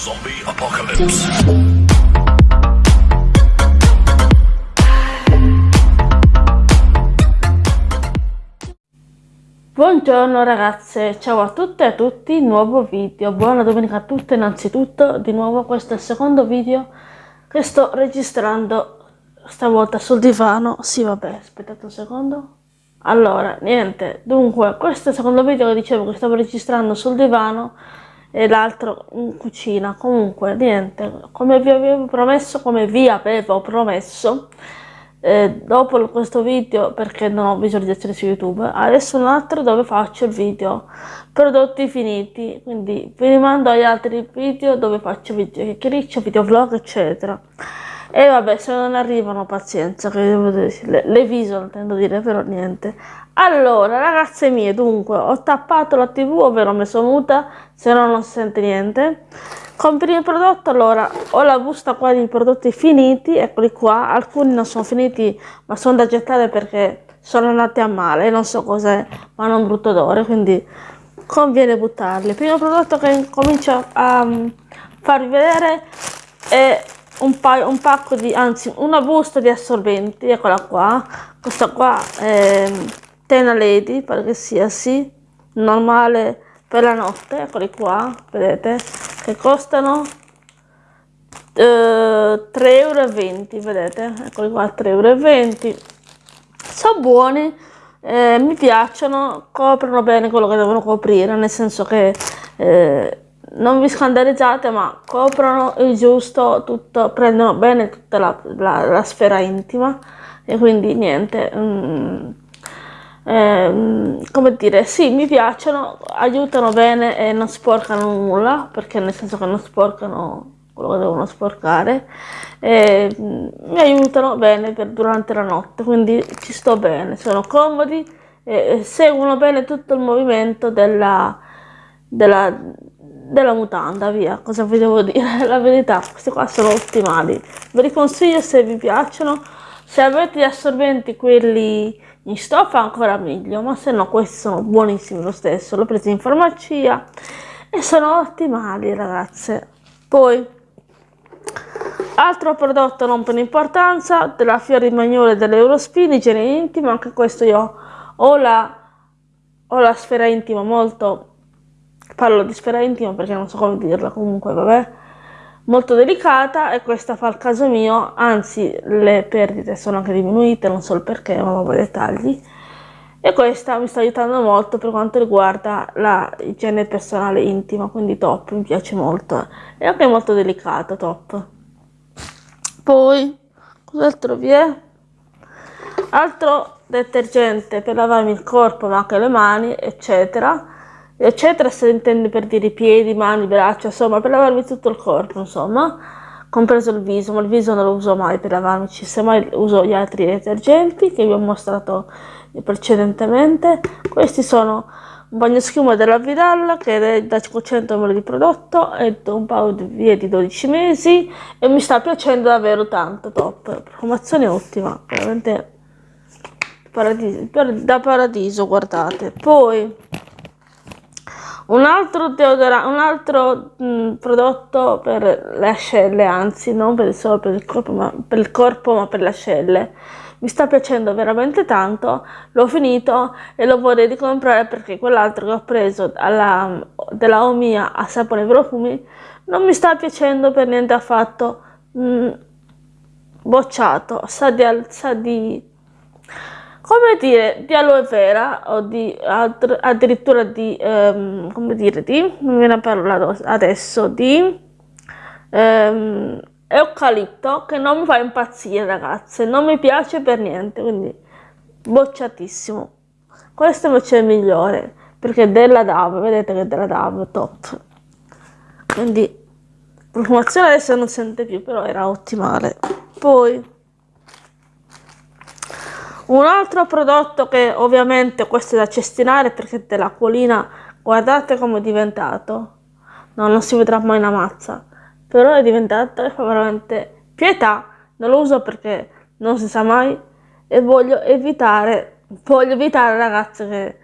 Zombie Apocalypse. Buongiorno ragazze, ciao a tutte e a tutti, nuovo video, buona domenica a tutte innanzitutto, di nuovo questo è il secondo video che sto registrando stavolta sul divano, sì vabbè, aspettate un secondo, allora niente, dunque questo è il secondo video che dicevo che stavo registrando sul divano e l'altro in cucina, comunque niente, come vi avevo promesso, come vi avevo promesso, eh, dopo questo video perché non ho visualizzazioni su youtube adesso un altro dove faccio il video prodotti finiti. Quindi vi rimando agli altri video dove faccio video chiacchiericcio video vlog eccetera. E vabbè se non arrivano pazienza che le, le viso intendo dire però niente allora ragazze mie dunque ho tappato la tv ovvero mi sono muta se no non sente niente. Compri il prodotto allora ho la busta qua di prodotti finiti eccoli qua. Alcuni non sono finiti ma sono da gettare perché sono andati a male non so cos'è ma hanno un brutto odore quindi conviene buttarli. Il primo prodotto che comincio a um, farvi vedere è un, paio, un pacco di anzi una busta di assorbenti eccola qua. Questa qua è Tena Lady pare che sia sì normale per la notte eccoli qua vedete che costano eh, 3,20 euro vedete eccoli qua 3,20 euro sono buoni eh, mi piacciono coprono bene quello che devono coprire nel senso che eh, non vi scandalizzate ma coprono il giusto tutto prendono bene tutta la, la, la sfera intima e quindi niente mm, eh, come dire, sì, mi piacciono, aiutano bene e non sporcano nulla, perché nel senso che non sporcano quello che devono sporcare, eh, mi aiutano bene per, durante la notte, quindi ci sto bene, sono comodi e seguono bene tutto il movimento della, della, della mutanda, via, cosa vi devo dire? La verità, questi qua sono ottimali, ve li consiglio se vi piacciono, se avete gli assorbenti quelli in stoffa ancora meglio ma se no questi sono buonissimi lo stesso l'ho preso in farmacia e sono ottimali ragazze. Poi altro prodotto non per importanza della Fiori Magnole dell'Eurospin igiene intima anche questo io ho la, ho la sfera intima molto parlo di sfera intima perché non so come dirla comunque vabbè molto delicata e questa fa il caso mio, anzi le perdite sono anche diminuite, non so il perché, ma vabbè dettagli. E questa mi sta aiutando molto per quanto riguarda la igiene personale intima, quindi top, mi piace molto. E anche molto delicato, top. Poi, cos'altro vi è? Altro detergente per lavarmi il corpo, ma anche le mani, eccetera eccetera se intendi per dire piedi, mani, braccia, insomma per lavarmi tutto il corpo, insomma, compreso il viso, ma il viso non lo uso mai per lavarmici, semmai uso gli altri detergenti che vi ho mostrato precedentemente. Questi sono un bagno schiuma della Vidal che è da 500 ml di prodotto è un paio di vie di 12 mesi e mi sta piacendo davvero tanto, top, promozione ottima, veramente paradiso, da paradiso, guardate. Poi un altro, deodorante, un altro mh, prodotto per le ascelle, anzi non per solo per il, corpo, ma per il corpo ma per le ascelle. Mi sta piacendo veramente tanto, l'ho finito e lo vorrei ricomprare perché quell'altro che ho preso alla, della Omia a sapone profumi non mi sta piacendo per niente affatto. Mh, bocciato, sa di, sa di come dire, di aloe vera o di addirittura di, um, come dire, di, non viene a parlare adesso, di um, eucalipto che non mi fa impazzire ragazze, non mi piace per niente, quindi bocciatissimo. Questo invece è il migliore, perché è della DAV, vedete che è della DAV, top. Quindi, profumazione adesso non sente più, però era ottimale. Poi un altro prodotto che ovviamente questo è da cestinare perché dell'acquolina guardate come è diventato. No, non si vedrà mai una mazza. Però è diventato veramente pietà. Non lo uso perché non si sa mai e voglio evitare voglio evitare ragazze che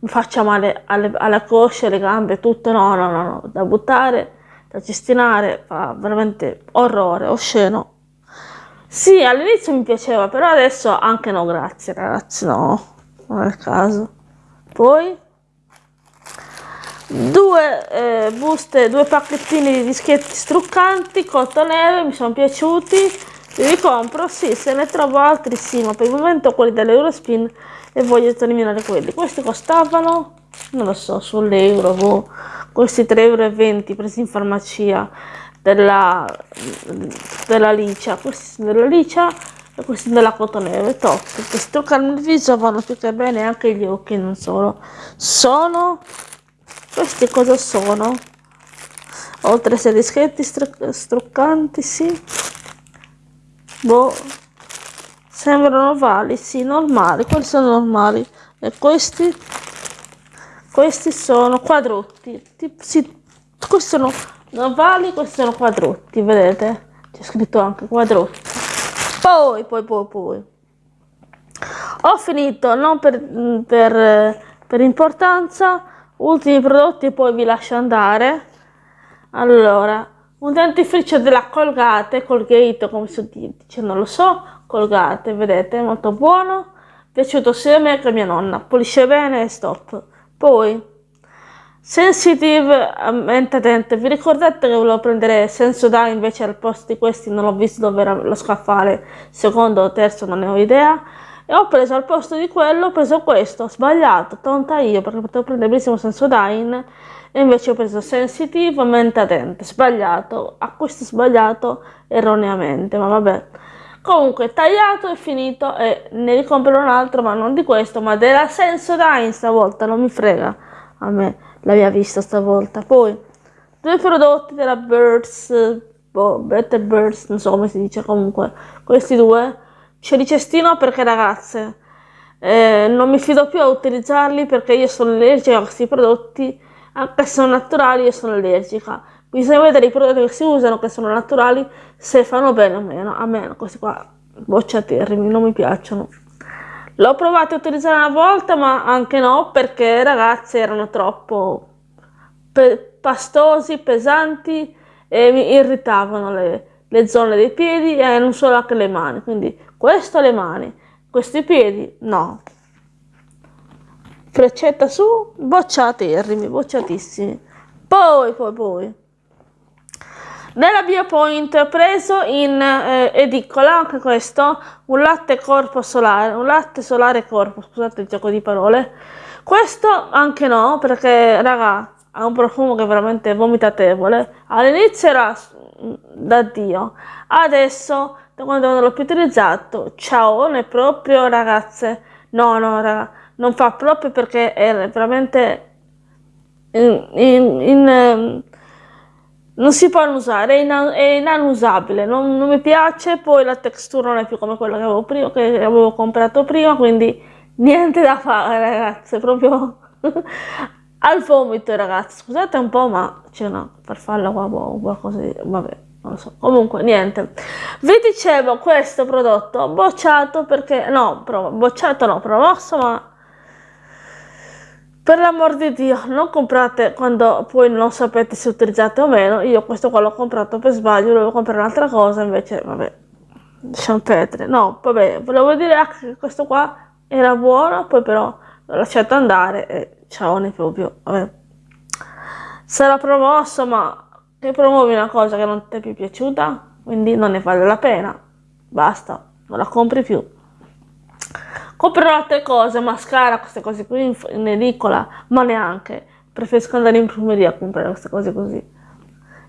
mi faccia male alle, alle cosce, alle gambe, tutto. No, no, no, no, da buttare da cestinare fa veramente orrore, osceno. Sì, all'inizio mi piaceva, però adesso anche no, grazie ragazzi, no, non è il caso. Poi? Due eh, buste, due pacchettini di dischetti struccanti, cottoneve, mi sono piaciuti, li compro, sì, se ne trovo altri sì, ma per il momento quelli dell'Eurospin e voglio terminare quelli. Questi costavano, non lo so, sull'euro, boh, questi 3,20 euro presi in farmacia della, della licia, questi della licia e questi della cotoneve, top, che struccano il viso vanno più bene anche gli occhi, non solo. Sono, questi cosa sono? Oltre a dischetti stru struccanti, sì. Boh, sembrano ovali, sì, normali, quelli sono normali. E questi? Questi sono quadrotti, sì, questi sono ovali, questi sono quadrotti, vedete? C'è scritto anche quadrotti. Poi, poi, poi, poi. Ho finito, non per, per, per importanza, ultimi prodotti poi vi lascio andare. Allora, un dentifricio della Colgate, Colgate come si dice, non lo so, Colgate, vedete, molto buono, piaciuto sia a me che a mia nonna, pulisce bene e stop. Poi, Sensitive mente attente, vi ricordate che volevo prendere Sensodyne invece al posto di questi? Non ho visto dove lo scaffale, secondo o terzo non ne ho idea, e ho preso al posto di quello, ho preso questo, ho sbagliato, tonta io perché potevo prendere benissimo Sensodyne e invece ho preso Sensitive mente attente, sbagliato, acquisto sbagliato erroneamente, ma vabbè. Comunque tagliato e finito e ne ricomprerò un altro ma non di questo ma della Sensodyne stavolta, non mi frega a me la mia vista stavolta. Poi, due prodotti della Birds, boh, Better Birds, non so come si dice comunque, questi due. C'è di cestino perché ragazze, eh, non mi fido più a utilizzarli perché io sono allergica a questi prodotti, anche se sono naturali io sono allergica. Bisogna vedere i prodotti che si usano, che sono naturali, se fanno bene o meno. A me questi qua bocciaterrimi, non mi piacciono. L'ho provato a utilizzare una volta, ma anche no, perché ragazzi erano troppo pe pastosi, pesanti e mi irritavano le, le, zone dei piedi e non solo anche le mani. Quindi questo le mani, questi piedi no. Freccetta su, bocciaterrimi, bocciatissimi. Poi, poi, poi. Nella Biopoint preso in eh, edicola anche questo, un latte corpo solare, un latte solare corpo, scusate il gioco di parole. Questo anche no, perché raga, ha un profumo che è veramente vomitatevole. All'inizio era da Dio, adesso da quando non l'ho più utilizzato, ciao, è proprio ragazze, no no raga, non fa proprio perché è veramente in, in, in ehm, non si può usare, è, ina è inanusabile, non, non, mi piace, poi la textura non è più come quella che avevo, prima, che avevo comprato prima, quindi niente da fare ragazzi, proprio al vomito ragazzi, scusate un po' ma no, per farla qua boh, qualcosa di... vabbè, non lo so, comunque niente. Vi dicevo questo prodotto bocciato perché, no, bocciato no, promosso ma per l'amor di Dio, non comprate quando poi non sapete se utilizzate o meno. Io questo qua l'ho comprato per sbaglio, volevo comprare un'altra cosa, invece vabbè, lasciamo perdere. No, vabbè, volevo dire anche che questo qua era buono, poi però l'ho lasciato andare e ciao, ne proprio, vabbè. Sarà promosso, ma che promuovi una cosa che non ti è più piaciuta, quindi non ne vale la pena. Basta, non la compri più comprerò altre cose, mascara, queste cose qui in, in edicola, ma neanche. Preferisco andare in profumeria a comprare queste cose così.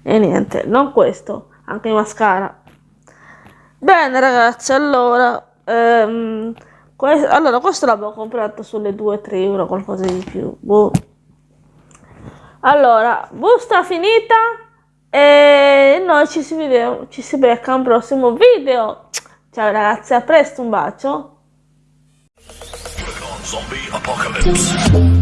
E niente, non questo, anche il mascara. Bene ragazzi, allora, ehm, questo, allora questo l'avevo comprato sulle 2-3 euro, qualcosa di più. Boh. Allora, busta finita e noi ci si, vede, ci si becca un prossimo video. Ciao ragazzi, a presto, un bacio. Zombie Apocalypse.